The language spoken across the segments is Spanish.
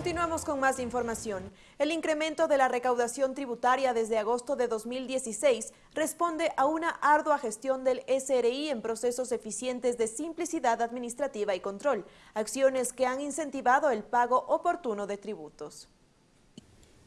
Continuamos con más información. El incremento de la recaudación tributaria desde agosto de 2016 responde a una ardua gestión del SRI en procesos eficientes de simplicidad administrativa y control, acciones que han incentivado el pago oportuno de tributos.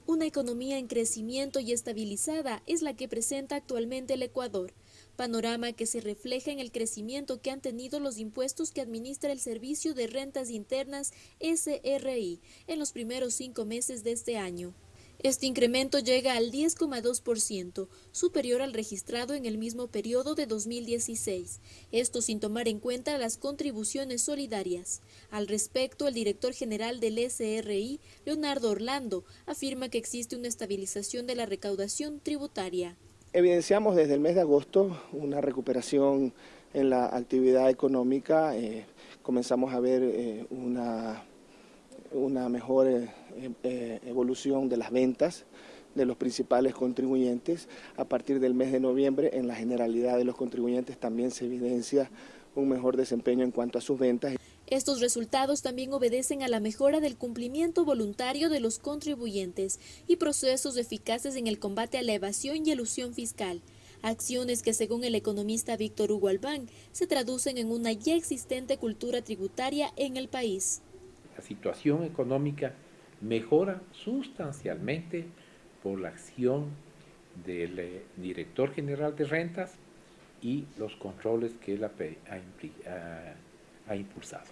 Una economía en crecimiento y estabilizada es la que presenta actualmente el Ecuador, panorama que se refleja en el crecimiento que han tenido los impuestos que administra el Servicio de Rentas Internas SRI en los primeros cinco meses de este año. Este incremento llega al 10,2%, superior al registrado en el mismo periodo de 2016, esto sin tomar en cuenta las contribuciones solidarias. Al respecto, el director general del SRI, Leonardo Orlando, afirma que existe una estabilización de la recaudación tributaria. Evidenciamos desde el mes de agosto una recuperación en la actividad económica, eh, comenzamos a ver eh, una una mejor eh, eh, evolución de las ventas de los principales contribuyentes. A partir del mes de noviembre, en la generalidad de los contribuyentes también se evidencia un mejor desempeño en cuanto a sus ventas. Estos resultados también obedecen a la mejora del cumplimiento voluntario de los contribuyentes y procesos eficaces en el combate a la evasión y elusión fiscal. Acciones que, según el economista Víctor Hugo Albán, se traducen en una ya existente cultura tributaria en el país la situación económica mejora sustancialmente por la acción del eh, director general de rentas y los controles que él ha, impulsado.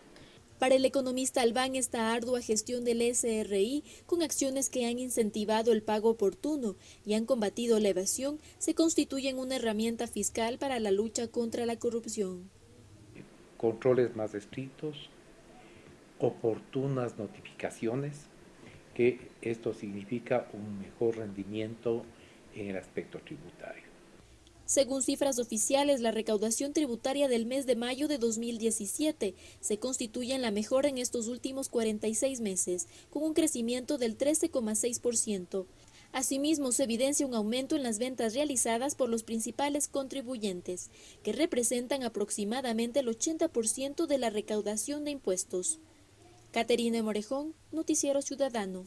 Para el economista Albán, esta ardua gestión del SRI, con acciones que han incentivado el pago oportuno y han combatido la evasión, se constituyen una herramienta fiscal para la lucha contra la corrupción. Controles más estrictos, oportunas notificaciones, que esto significa un mejor rendimiento en el aspecto tributario. Según cifras oficiales, la recaudación tributaria del mes de mayo de 2017 se constituye en la mejor en estos últimos 46 meses, con un crecimiento del 13,6%. Asimismo, se evidencia un aumento en las ventas realizadas por los principales contribuyentes, que representan aproximadamente el 80% de la recaudación de impuestos. Caterina Morejón, Noticiero Ciudadano.